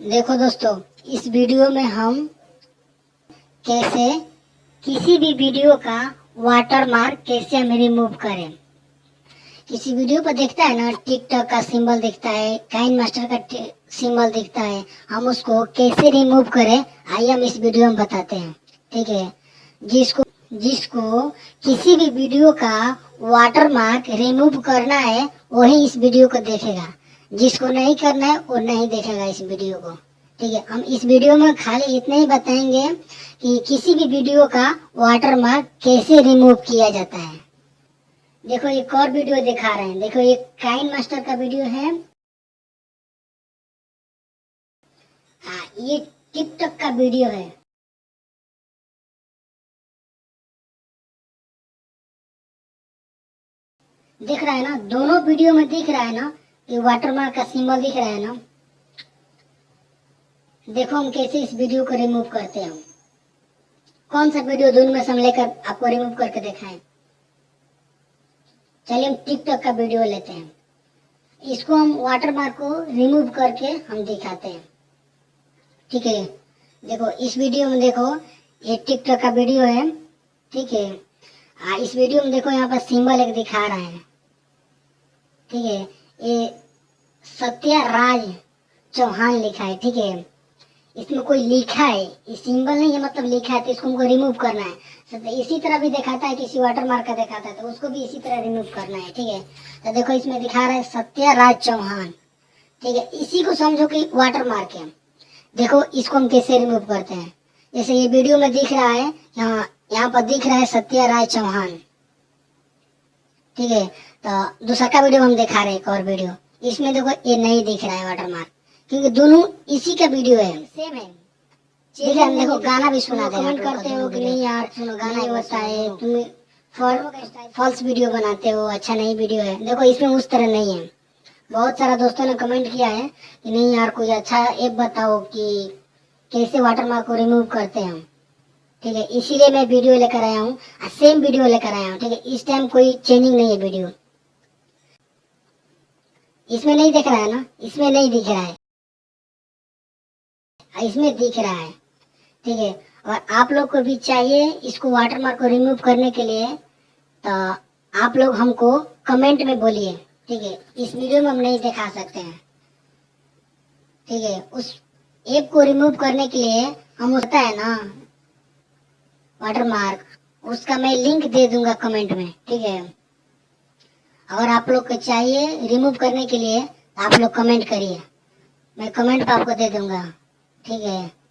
देखो दोस्तों, इस वीडियो में हम कैसे, किसी भी वीडियो का वाटर मार्क कैसे हम रिमूव करें। किसी वीडियो पर देखता है ना टिकटॉक का सिंबल दिखता है काइन मास्टर का सिंबल दिखता है, हम उसको कैसे रिमूव करें, आइए हम इस वीडियो में बताते हैं। ठीक है? जिसको जिसको किसी भी वीडियो का वाटर मार्क रिमूव करना है, वही इस वीडियो को देखेगा। जिसको नहीं करना है, वो नहीं देखेगा इस वीडियो को। ठीक है, हम इस वीडियो में खाली इतना ही बताएँगे कि किसी भी वीडियो का वाटर मार्क कैसे रिमूव किया जाता है। देखो, एक और वीडियो दिखा रहे हैं। देखो, ये काइन मास्टर का वीडियो है। हाँ ये टिकटॉक का वीडियो है। दिख रहा है ना? दोनों वीडियो में दिख रहा है ना? कि वाटरमार्क का सिंबल दिख रहा है ना? देखो हम कैसे इस वीडियो को रिमूव करते हैं कौन सा वीडियो दोनों में हम लेकर आपको रिमूव करके दिखाएँ? चलिए हम टिकटॉक का वीडियो लेते हैं। इसको हम वाटरमार्क को रिमूव करके हम दिखाते हैं। ठीक है? देखो इस वीडियो में देखो ये टिकटॉक का वीडियो है। ठीक है? आ, इस वीडियो में देखो यहाँ पर सिंबल एक दिखा रहा है। ठीक है? ये सत्या राज चौहान लिखा है, ठीक है? इसमें कोई लिखा है? ये सिंबल नहीं है मतलब लिखा है तो इसको हमको रिमूव करना है। तो इसी तरह भी दिखाता है, किसी वाटर मार्क का दिखाता है तो उसको भी इसी तरह रिमूव करना है, ठीक है? तो देखो, इसमें दिखा रहा है सत्याराज चौहान, ठीक है? इसी को समझो कि वाटर मार्क है। देखो, इसको हम कैसे रिमूव करते हैं? जैसे ये वीडियो में दिख रहा है, यहाँ यहाँ पर दिख रहा है सत्या राय चौहान, ठीक है? तो दूसरा का वीडियो हम दिखा रहे हैं एक और वीडियो। इसमें देखो ये नहीं दिख रहा है वाटर मार्क क्योंकि दोनों इसी का वीडियो है। सेम है। है हम देखो गाना भी सुना दे कमेंट करते हो कि नहीं यार सुनो गाना ही होता है। तुम फॉल्स वीडियो बनाते हो अच्छा नहीं वीडियो है। देखो इसमें उस तरह नहीं है। बहुत सारा दोस्तों ने कमेंट किया है कि नहीं यार कोई अच्छा ऐप बताओ कि कैसे वाटर मार्क को रिमूव करते हैं ठीक है इसीलिए मैं वीडियो लेकर आया हूँ। सेम वीडियो लेकर आया हूँ। ठीक है इस टाइम कोई चेंजिंग नहीं है वीडियो इसमें नहीं दिख रहा है ना? इसमें नहीं दिख रहा है। इसमें दिख रहा है। ठीक है, और आप लोग को भी चाहिए इसको वाटर मार्क को रिमूव करने के लिए तो आप लोग हमको कमेंट में बोलिए। ठीक है, इस वीडियो में हम नहीं दिखा सकते हैं। ठीक है, उस ऐप को रिमूव करने के लिए हम होता है ना? वाटर मार्क उसका मैं लिंक दे दूँगा कमेंट में। ठीक है। अगर आप लोग को चाहिए रिमूव करने के लिए, आप लोग कमेंट करिए। मैं कमेंट पर आपको दे दूँगा। ठीक है।